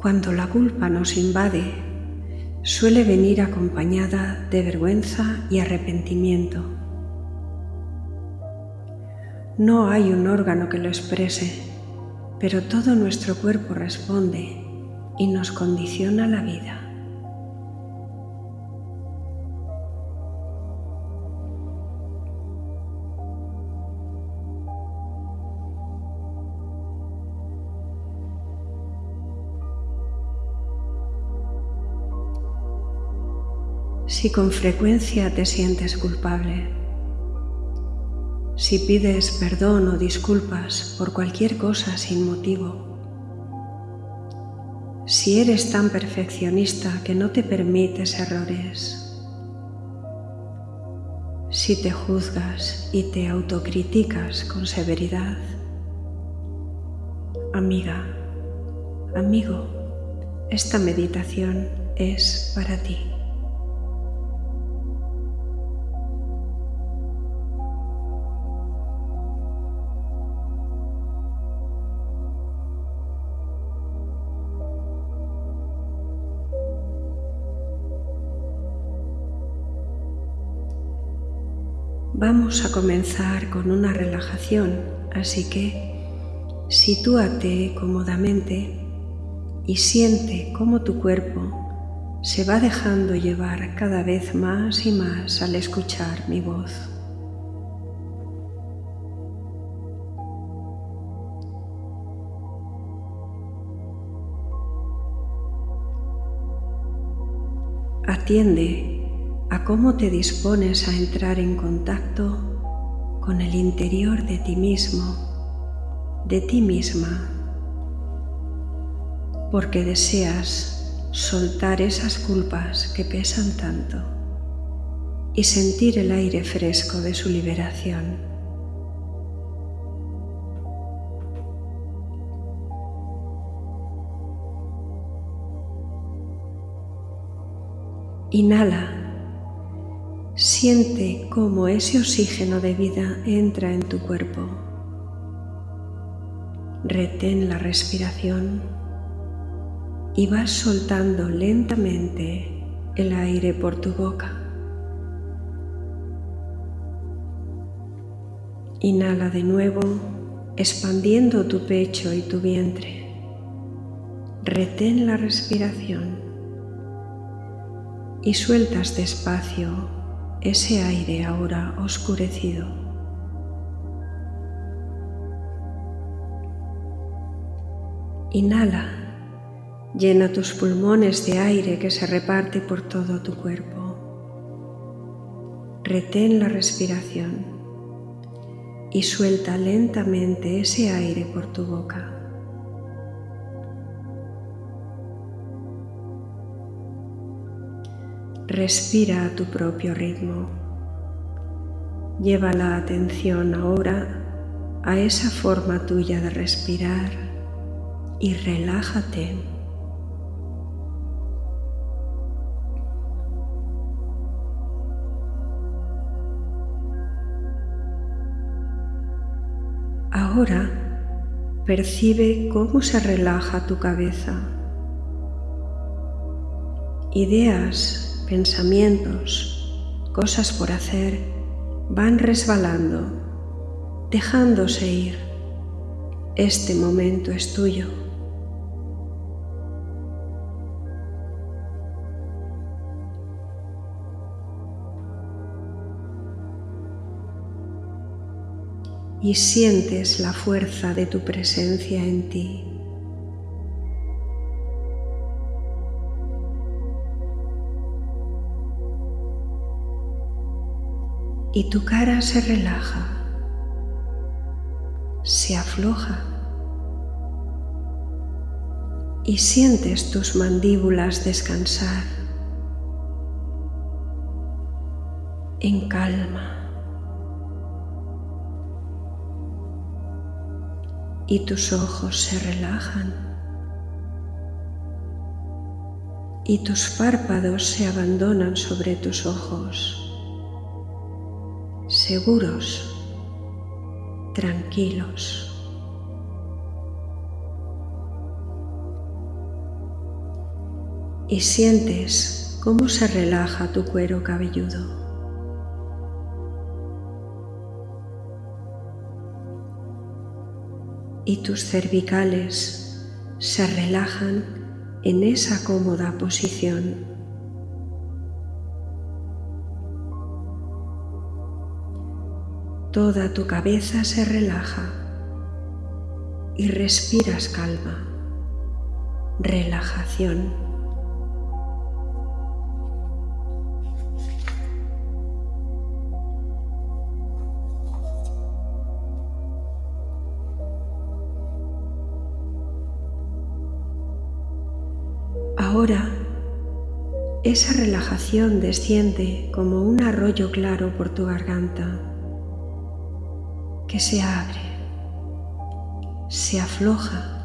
Cuando la culpa nos invade, suele venir acompañada de vergüenza y arrepentimiento. No hay un órgano que lo exprese, pero todo nuestro cuerpo responde y nos condiciona la vida. Si con frecuencia te sientes culpable, si pides perdón o disculpas por cualquier cosa sin motivo, si eres tan perfeccionista que no te permites errores, si te juzgas y te autocriticas con severidad, amiga, amigo, esta meditación es para ti. Vamos a comenzar con una relajación, así que sitúate cómodamente y siente cómo tu cuerpo se va dejando llevar cada vez más y más al escuchar mi voz. Atiende a cómo te dispones a entrar en contacto con el interior de ti mismo, de ti misma, porque deseas soltar esas culpas que pesan tanto y sentir el aire fresco de su liberación. Inhala Siente cómo ese oxígeno de vida entra en tu cuerpo. Retén la respiración y vas soltando lentamente el aire por tu boca. Inhala de nuevo, expandiendo tu pecho y tu vientre. Retén la respiración y sueltas despacio ese aire ahora oscurecido. Inhala, llena tus pulmones de aire que se reparte por todo tu cuerpo. Retén la respiración y suelta lentamente ese aire por tu boca. Respira a tu propio ritmo. Lleva la atención ahora a esa forma tuya de respirar y relájate. Ahora percibe cómo se relaja tu cabeza. Ideas pensamientos, cosas por hacer, van resbalando, dejándose ir. Este momento es tuyo. y sientes la fuerza de tu presencia en ti. Y tu cara se relaja, se afloja y sientes tus mandíbulas descansar en calma. Y tus ojos se relajan y tus párpados se abandonan sobre tus ojos seguros, tranquilos. y sientes cómo se relaja tu cuero cabelludo. Y tus cervicales se relajan en esa cómoda posición. Toda tu cabeza se relaja y respiras calma, relajación. Ahora esa relajación desciende como un arroyo claro por tu garganta que se abre se afloja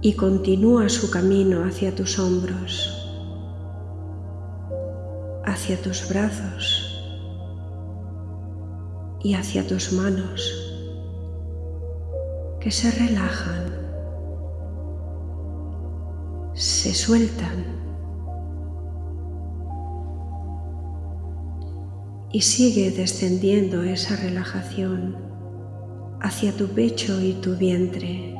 y continúa su camino hacia tus hombros, hacia tus brazos y hacia tus manos que se relajan, se sueltan y sigue descendiendo esa relajación hacia tu pecho y tu vientre,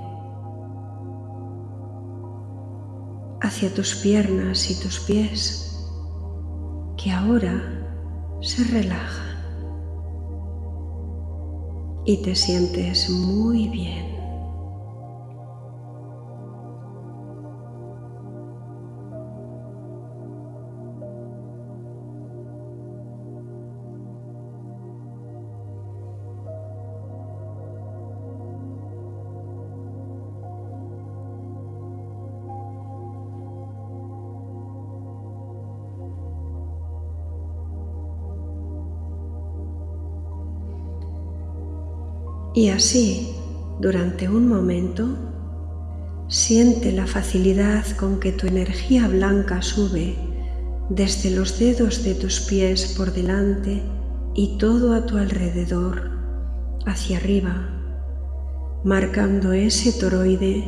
hacia tus piernas y tus pies, que ahora se relajan y te sientes muy bien. Y así, durante un momento, siente la facilidad con que tu energía blanca sube desde los dedos de tus pies por delante y todo a tu alrededor, hacia arriba, marcando ese toroide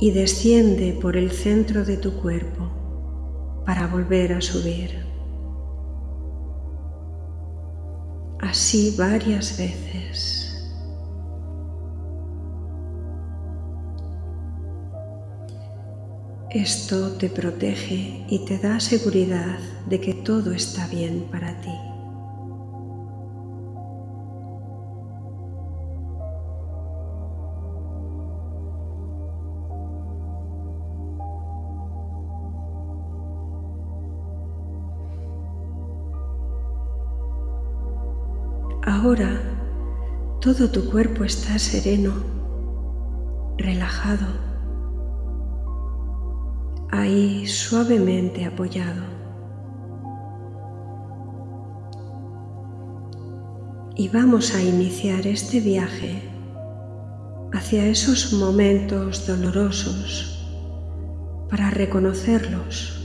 y desciende por el centro de tu cuerpo para volver a subir. Así varias veces. Esto te protege y te da seguridad de que todo está bien para ti. Ahora todo tu cuerpo está sereno, relajado ahí suavemente apoyado. Y vamos a iniciar este viaje hacia esos momentos dolorosos para reconocerlos,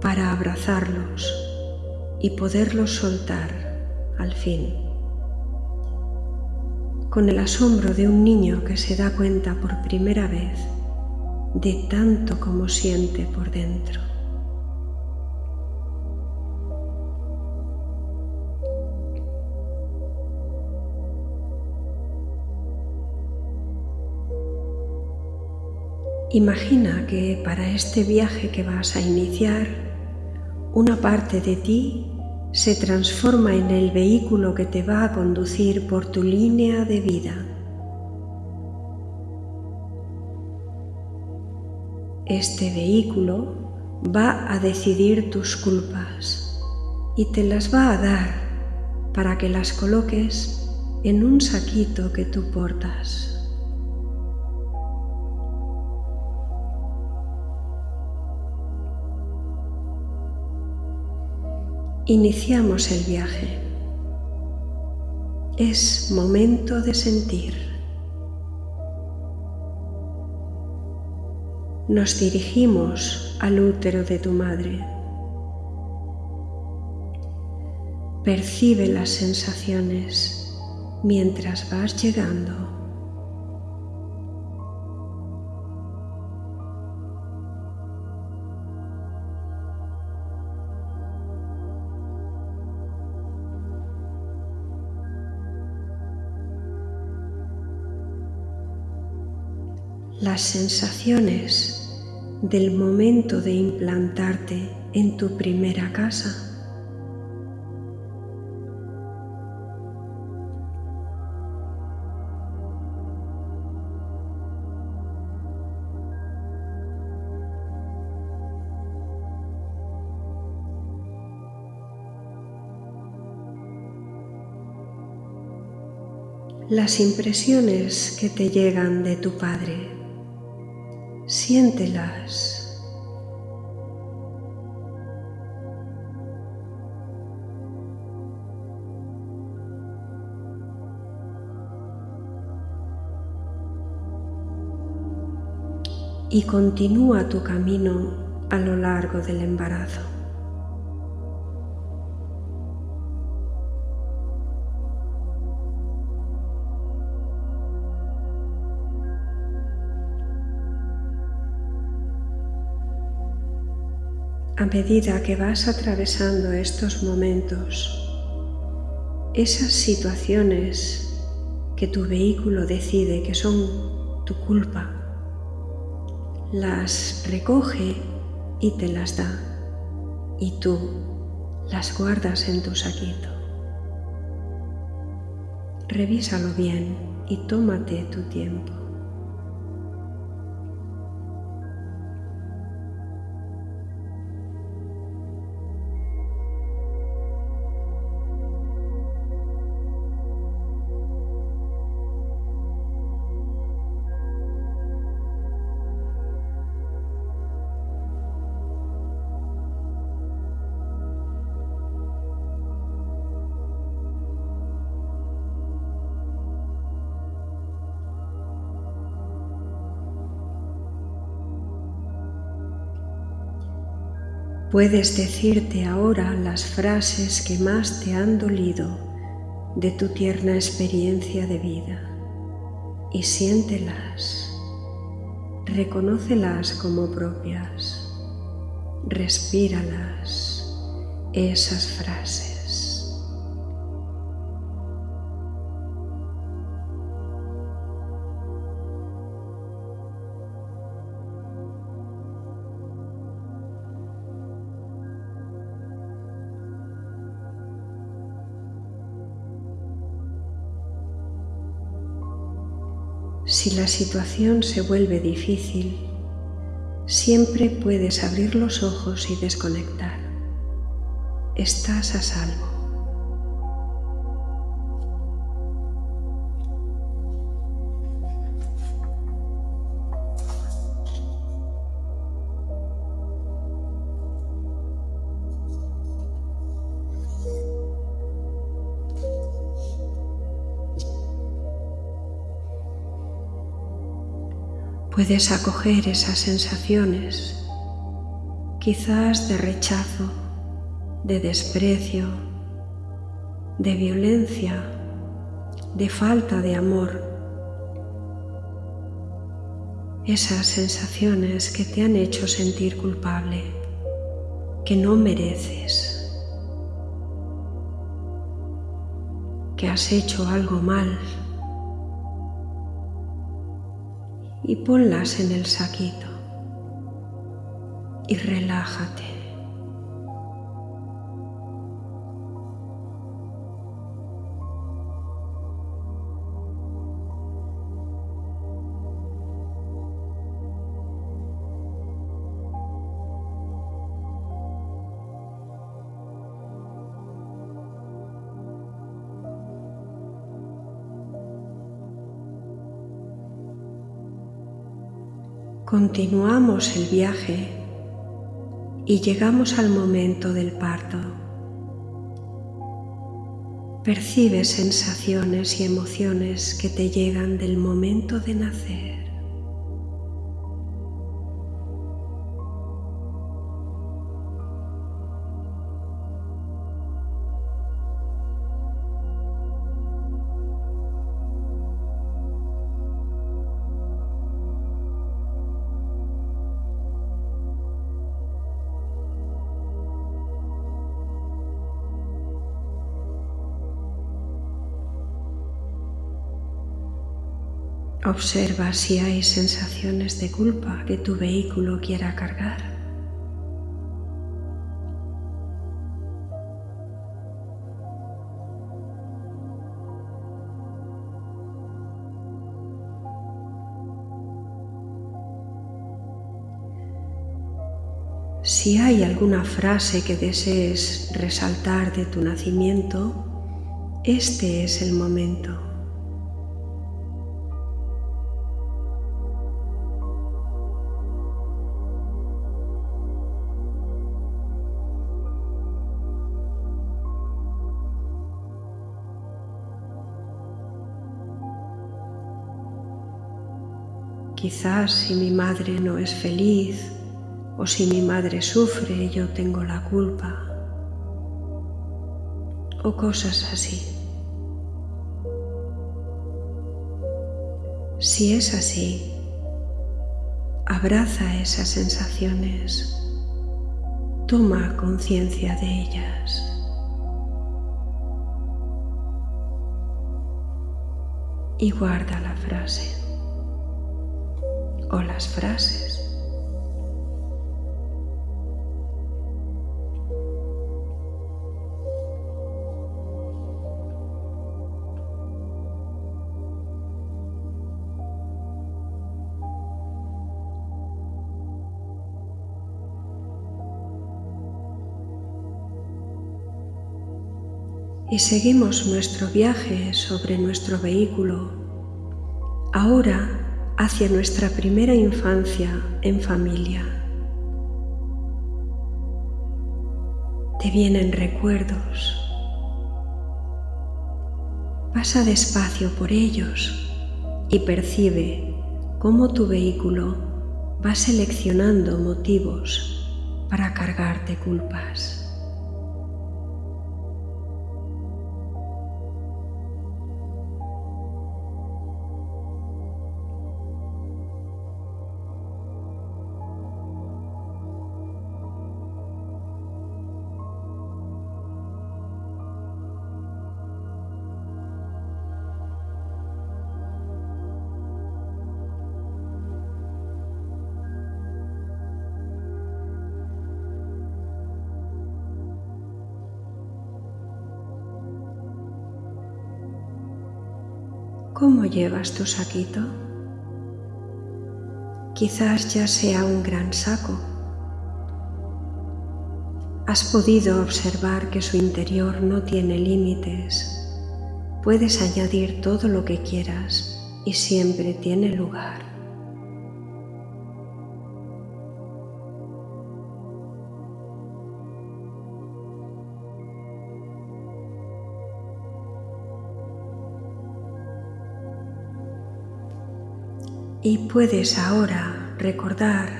para abrazarlos y poderlos soltar al fin. Con el asombro de un niño que se da cuenta por primera vez de tanto como siente por dentro. Imagina que para este viaje que vas a iniciar, una parte de ti se transforma en el vehículo que te va a conducir por tu línea de vida. Este vehículo va a decidir tus culpas y te las va a dar para que las coloques en un saquito que tú portas. Iniciamos el viaje. Es momento de sentir. nos dirigimos al útero de tu madre. Percibe las sensaciones mientras vas llegando. las sensaciones del momento de implantarte en tu primera casa. las impresiones que te llegan de tu Padre. Siéntelas. Y continúa tu camino a lo largo del embarazo. A medida que vas atravesando estos momentos, esas situaciones que tu vehículo decide que son tu culpa, las recoge y te las da y tú las guardas en tu saquito. Revísalo bien y tómate tu tiempo. Puedes decirte ahora las frases que más te han dolido de tu tierna experiencia de vida y siéntelas, reconócelas como propias, respíralas, esas frases. Si la situación se vuelve difícil, siempre puedes abrir los ojos y desconectar. Estás a salvo. Puedes acoger esas sensaciones, quizás de rechazo, de desprecio, de violencia, de falta de amor. Esas sensaciones que te han hecho sentir culpable, que no mereces, que has hecho algo mal y ponlas en el saquito y relájate. Continuamos el viaje y llegamos al momento del parto. Percibes sensaciones y emociones que te llegan del momento de nacer. Observa si hay sensaciones de culpa que tu vehículo quiera cargar. Si hay alguna frase que desees resaltar de tu nacimiento, este es el momento. Quizás si mi madre no es feliz o si mi madre sufre, yo tengo la culpa. O cosas así. Si es así, abraza esas sensaciones, toma conciencia de ellas. Y guarda la frase o las frases. y seguimos nuestro viaje sobre nuestro vehículo, ahora hacia nuestra primera infancia en familia. Te vienen recuerdos. Pasa despacio por ellos y percibe cómo tu vehículo va seleccionando motivos para cargarte culpas. ¿Cómo llevas tu saquito? Quizás ya sea un gran saco. Has podido observar que su interior no tiene límites. Puedes añadir todo lo que quieras y siempre tiene lugar. Y puedes ahora recordar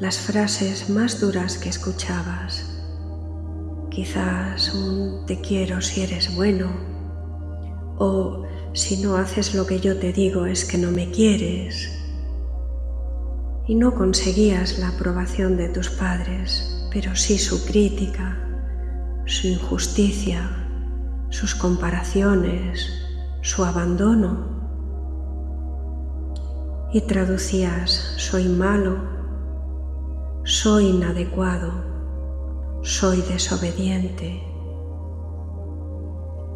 las frases más duras que escuchabas. Quizás un te quiero si eres bueno o si no haces lo que yo te digo es que no me quieres. Y no conseguías la aprobación de tus padres, pero sí su crítica, su injusticia, sus comparaciones, su abandono y traducías soy malo, soy inadecuado, soy desobediente,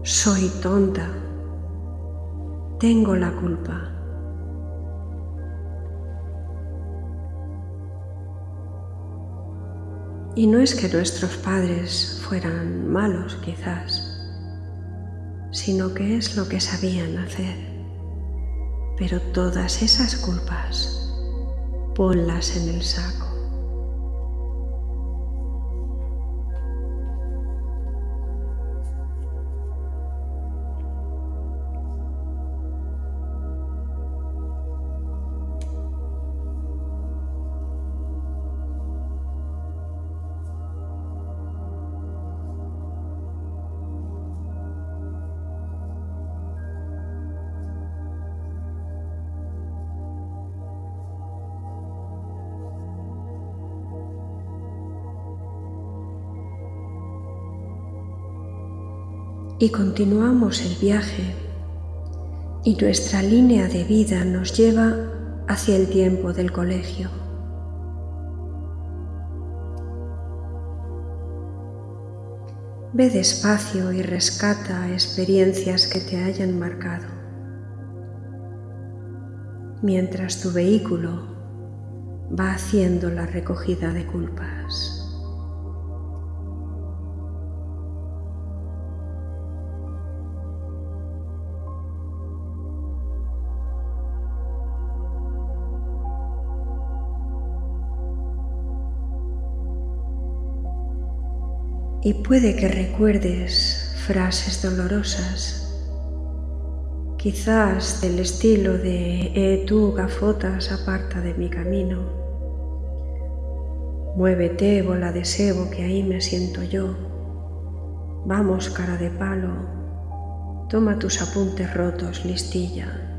soy tonta, tengo la culpa. Y no es que nuestros padres fueran malos quizás, sino que es lo que sabían hacer. Pero todas esas culpas, ponlas en el saco. Y continuamos el viaje y nuestra línea de vida nos lleva hacia el tiempo del colegio. Ve despacio y rescata experiencias que te hayan marcado, mientras tu vehículo va haciendo la recogida de culpas. Y puede que recuerdes frases dolorosas, quizás del estilo de Eh tú, gafotas, aparta de mi camino. Muévete, bola de sebo, que ahí me siento yo. Vamos, cara de palo, toma tus apuntes rotos, listilla.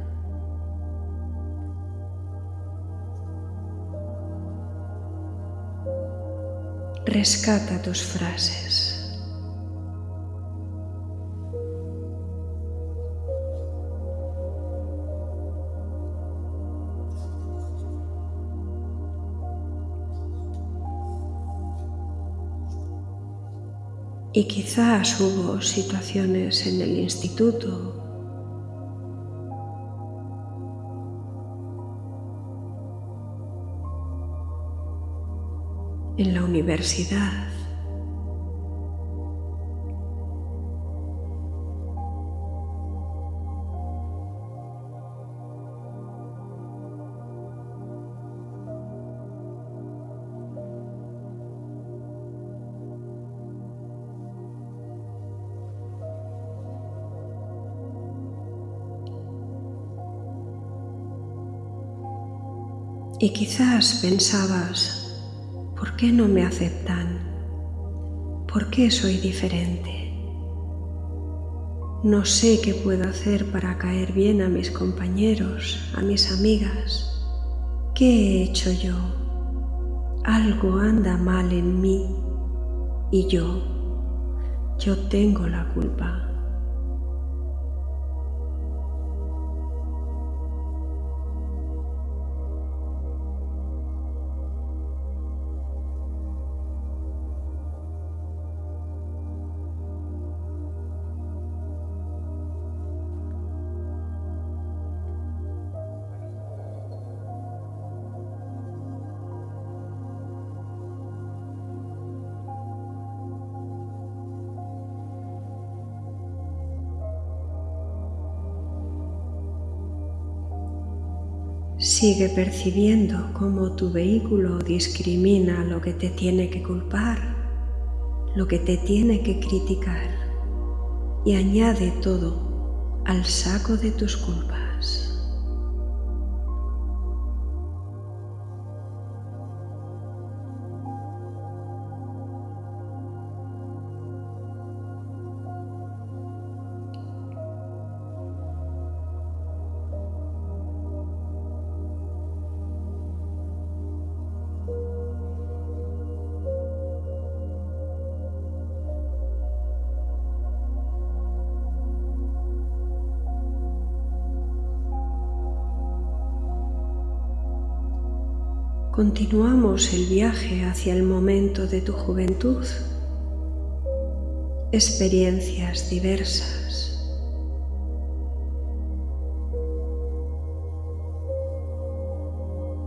Rescata tus frases. Y quizás hubo situaciones en el instituto en la universidad. Y quizás pensabas, ¿Por qué no me aceptan? ¿Por qué soy diferente? No sé qué puedo hacer para caer bien a mis compañeros, a mis amigas. ¿Qué he hecho yo? Algo anda mal en mí y yo, yo tengo la culpa. Sigue percibiendo cómo tu vehículo discrimina lo que te tiene que culpar, lo que te tiene que criticar y añade todo al saco de tus culpas. Continuamos el viaje hacia el momento de tu juventud. Experiencias diversas.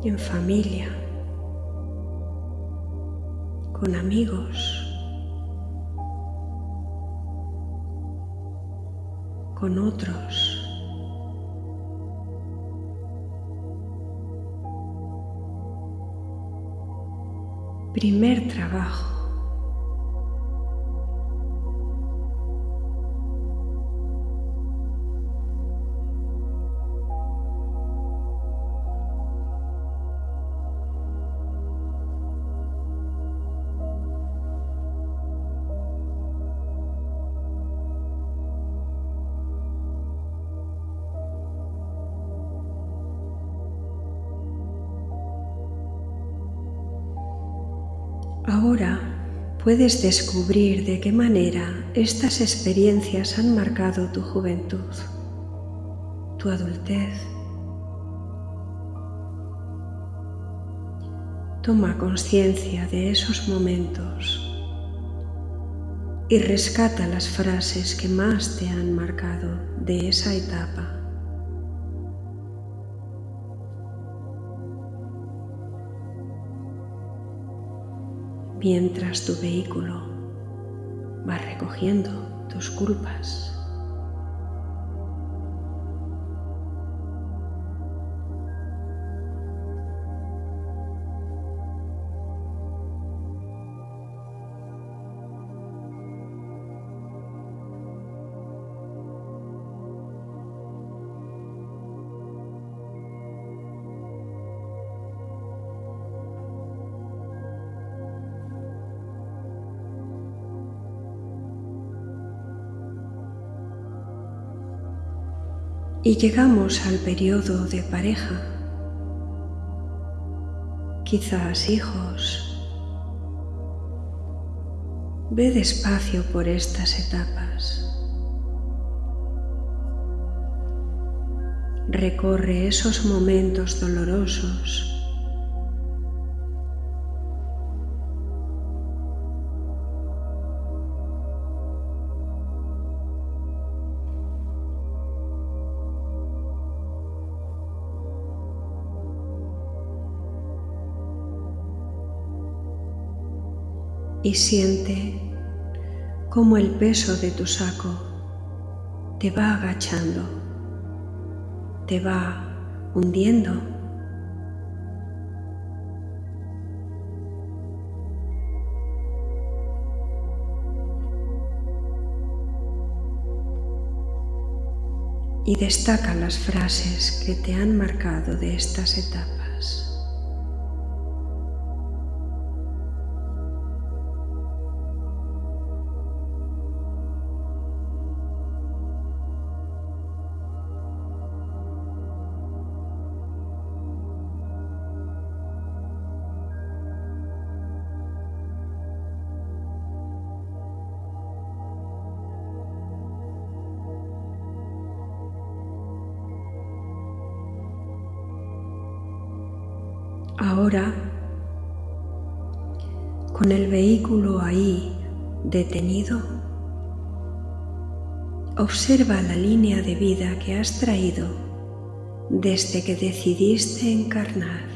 En familia. Con amigos. Con otros. Primer trabajo. Ahora puedes descubrir de qué manera estas experiencias han marcado tu juventud, tu adultez. Toma conciencia de esos momentos y rescata las frases que más te han marcado de esa etapa. Mientras tu vehículo va recogiendo tus culpas. Y llegamos al periodo de pareja, quizás hijos. Ve despacio por estas etapas. Recorre esos momentos dolorosos y siente cómo el peso de tu saco te va agachando, te va hundiendo. Y destaca las frases que te han marcado de estas etapas. Ahora, con el vehículo ahí detenido, observa la línea de vida que has traído desde que decidiste encarnar.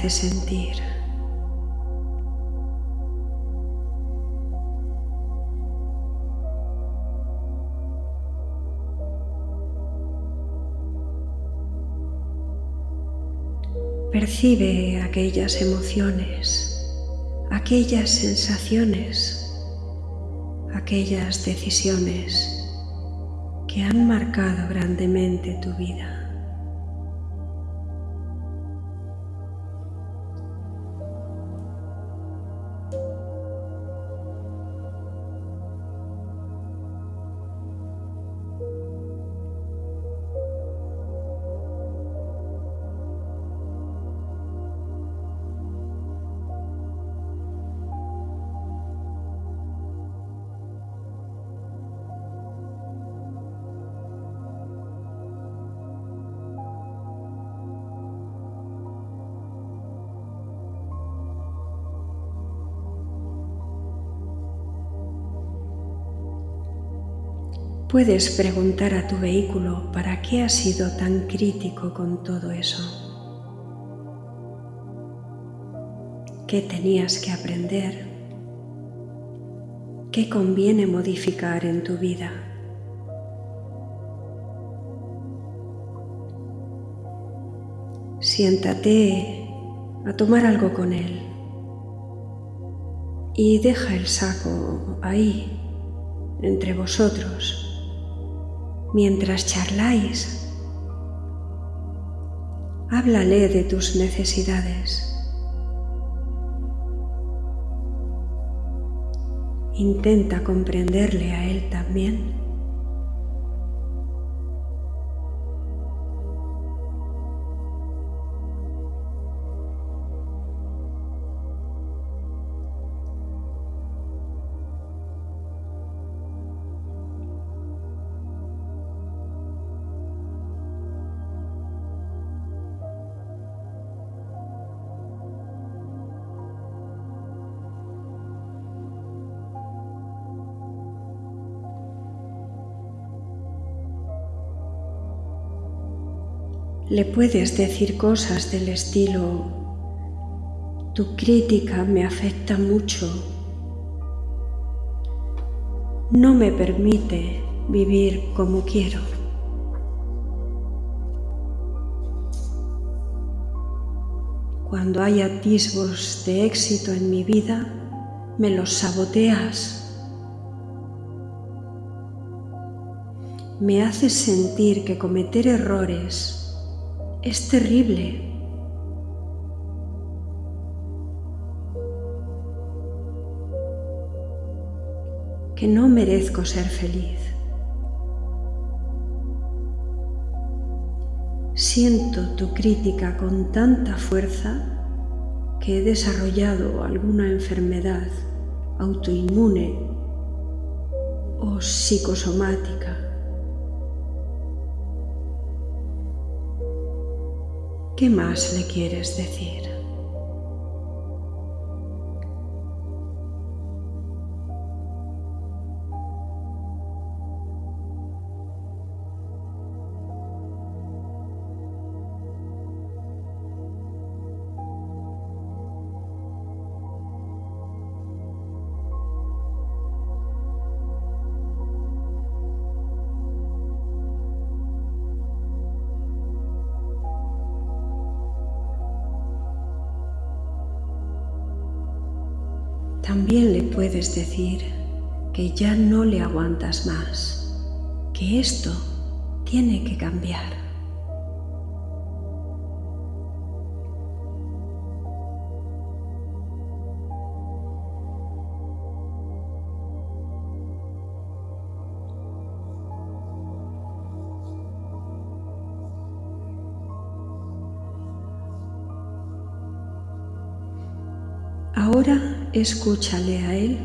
Hace sentir? Percibe aquellas emociones, aquellas sensaciones, aquellas decisiones que han marcado grandemente tu vida. Puedes preguntar a tu vehículo para qué ha sido tan crítico con todo eso. ¿Qué tenías que aprender? ¿Qué conviene modificar en tu vida? Siéntate a tomar algo con él y deja el saco ahí entre vosotros mientras charláis. Háblale de tus necesidades Intenta comprenderle a él también. Le puedes decir cosas del estilo, tu crítica me afecta mucho, no me permite vivir como quiero. Cuando hay atisbos de éxito en mi vida, me los saboteas. Me haces sentir que cometer errores es terrible. que no merezco ser feliz. Siento tu crítica con tanta fuerza que he desarrollado alguna enfermedad autoinmune o psicosomática. ¿Qué más le quieres decir? También le puedes decir que ya no le aguantas más, que esto tiene que cambiar. Escúchale a Él.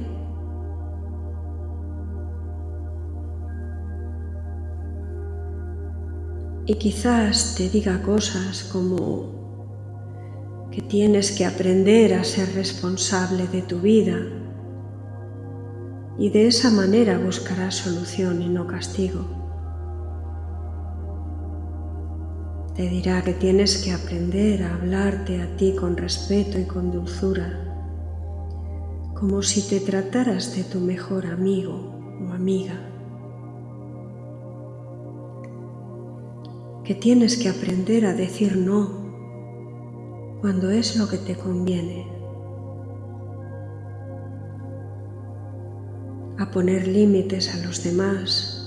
Y quizás te diga cosas como que tienes que aprender a ser responsable de tu vida y de esa manera buscarás solución y no castigo. Te dirá que tienes que aprender a hablarte a ti con respeto y con dulzura como si te trataras de tu mejor amigo o amiga. Que tienes que aprender a decir no cuando es lo que te conviene. A poner límites a los demás.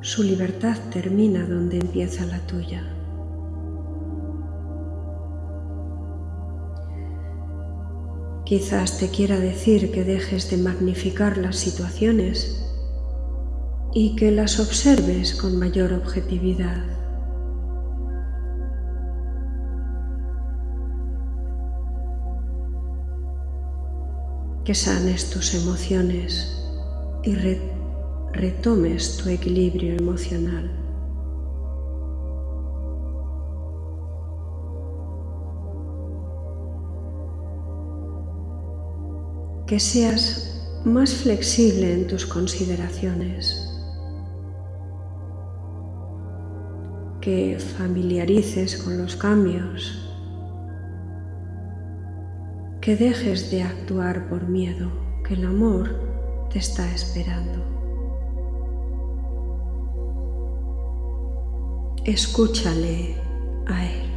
Su libertad termina donde empieza la tuya. Quizás te quiera decir que dejes de magnificar las situaciones y que las observes con mayor objetividad. Que sanes tus emociones y retomes tu equilibrio emocional. Que seas más flexible en tus consideraciones, que familiarices con los cambios, que dejes de actuar por miedo, que el amor te está esperando. Escúchale a él.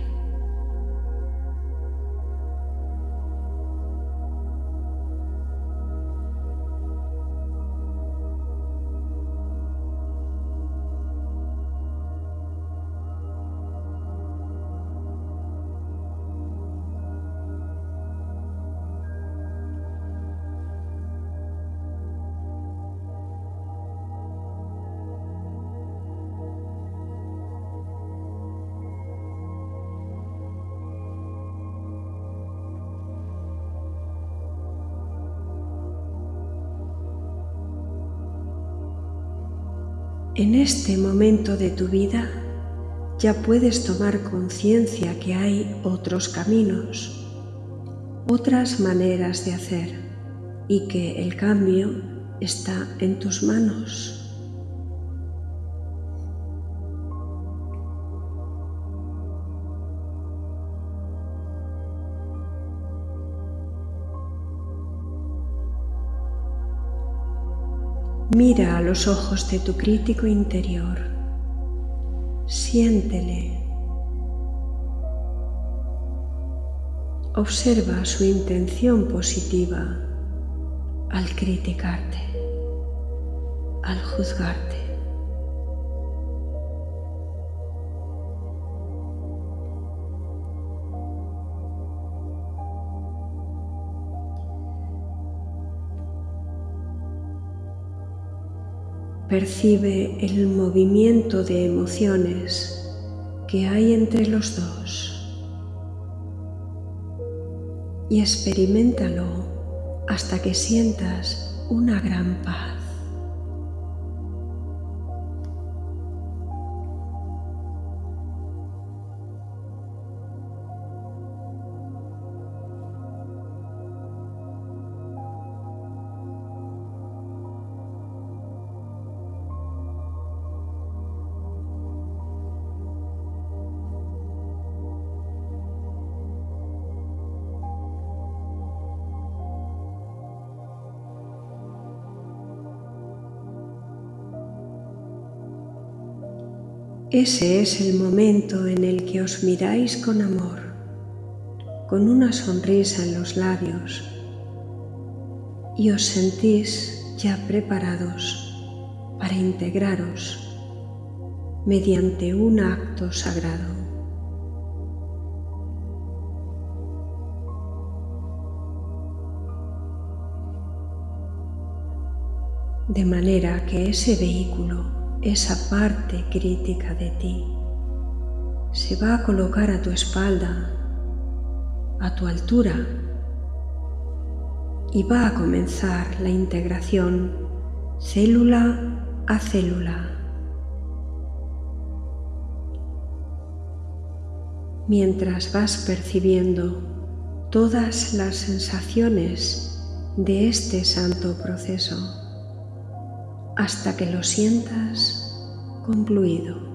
En este momento de tu vida ya puedes tomar conciencia que hay otros caminos, otras maneras de hacer y que el cambio está en tus manos. Mira a los ojos de tu crítico interior. Siéntele. Observa su intención positiva al criticarte, al juzgarte. Percibe el movimiento de emociones que hay entre los dos y experimentalo hasta que sientas una gran paz. Ese es el momento en el que os miráis con amor, con una sonrisa en los labios y os sentís ya preparados para integraros mediante un acto sagrado. De manera que ese vehículo esa parte crítica de ti se va a colocar a tu espalda, a tu altura, y va a comenzar la integración célula a célula. Mientras vas percibiendo todas las sensaciones de este santo proceso hasta que lo sientas concluido.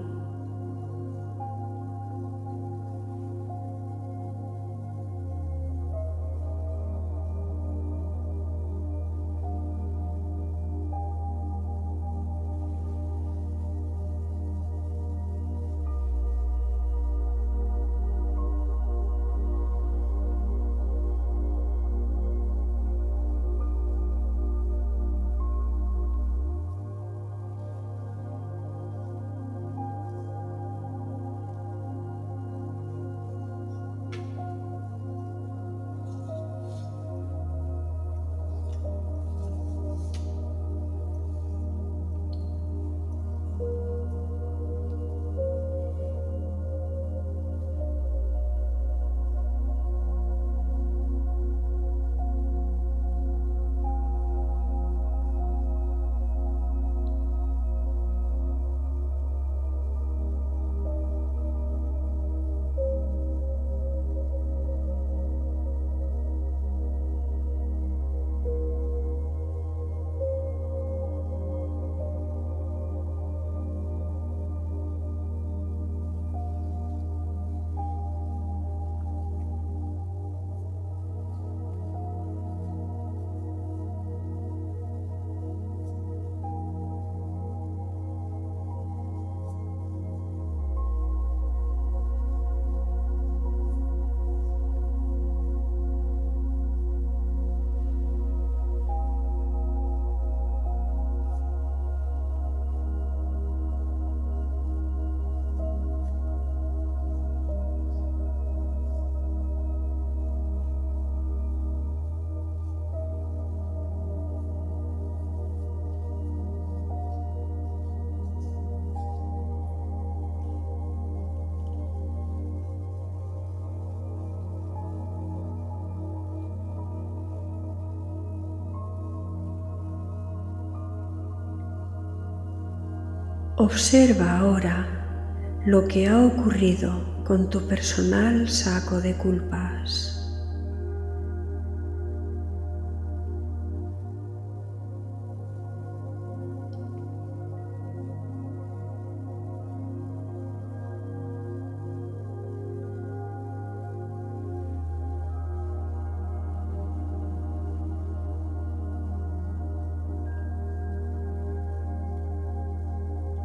Observa ahora lo que ha ocurrido con tu personal saco de culpas.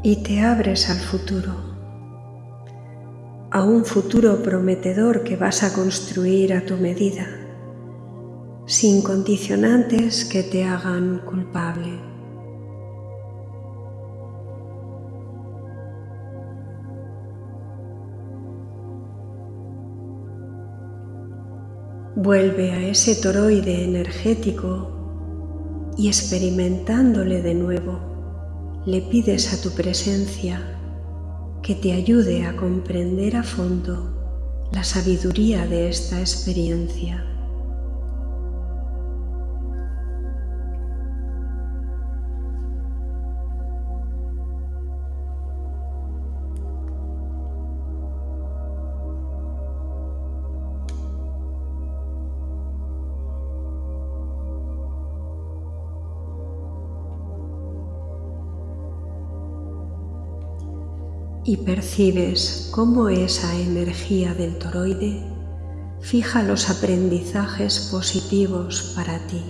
Y te abres al futuro, a un futuro prometedor que vas a construir a tu medida, sin condicionantes que te hagan culpable. Vuelve a ese toroide energético y experimentándole de nuevo le pides a tu presencia que te ayude a comprender a fondo la sabiduría de esta experiencia. Y percibes cómo esa energía del toroide fija los aprendizajes positivos para ti.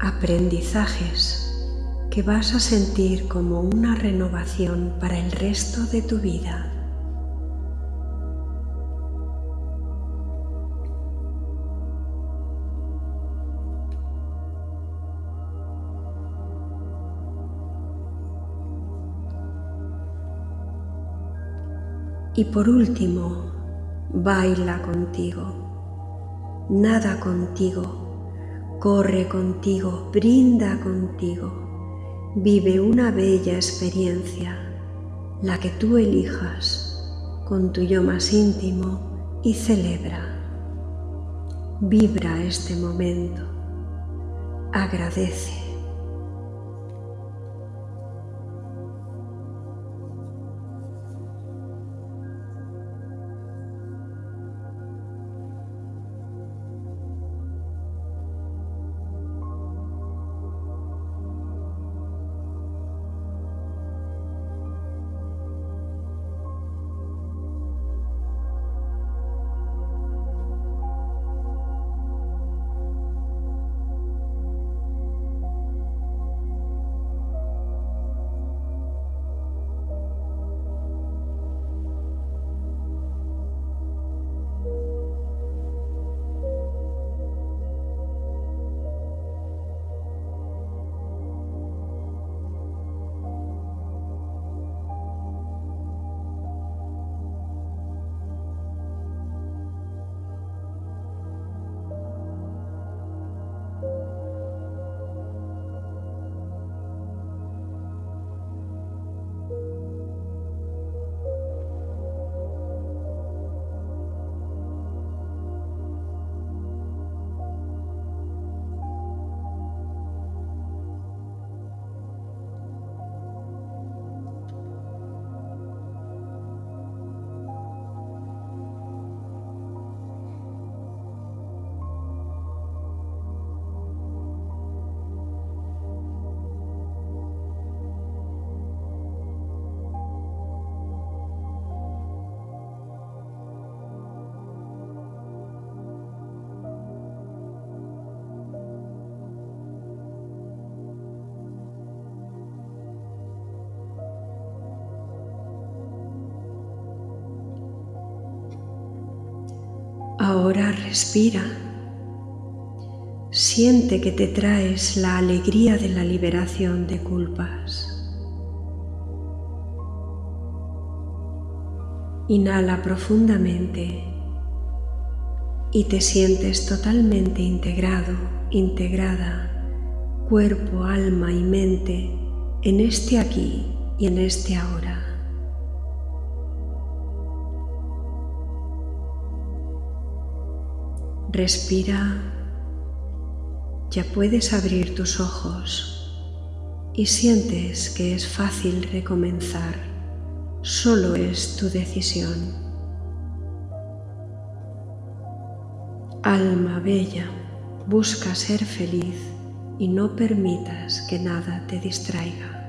Aprendizajes que vas a sentir como una renovación para el resto de tu vida. Y por último, baila contigo, nada contigo, corre contigo, brinda contigo, vive una bella experiencia, la que tú elijas, con tu yo más íntimo y celebra. Vibra este momento, agradece. Ahora respira. Siente que te traes la alegría de la liberación de culpas. Inhala profundamente y te sientes totalmente integrado, integrada, cuerpo, alma y mente en este aquí y en este ahora. Respira. Ya puedes abrir tus ojos y sientes que es fácil recomenzar. Solo es tu decisión. Alma bella, busca ser feliz y no permitas que nada te distraiga.